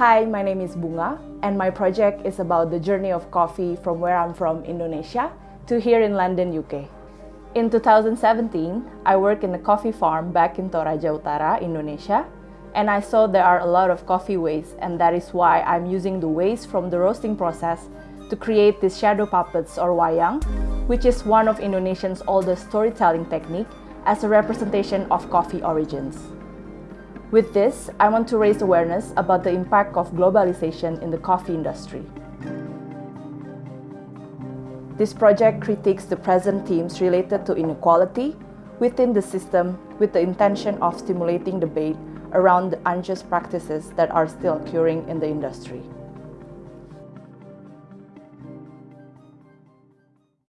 Hi, my name is Bunga, and my project is about the journey of coffee from where I'm from, Indonesia, to here in London, UK. In 2017, I worked in a coffee farm back in Toraja Utara, Indonesia, and I saw there are a lot of coffee waste, and that is why I'm using the waste from the roasting process to create these shadow puppets or wayang, which is one of Indonesia's oldest storytelling technique as a representation of coffee origins. With this, I want to raise awareness about the impact of globalization in the coffee industry. This project critiques the present themes related to inequality within the system with the intention of stimulating debate around the unjust practices that are still occurring in the industry.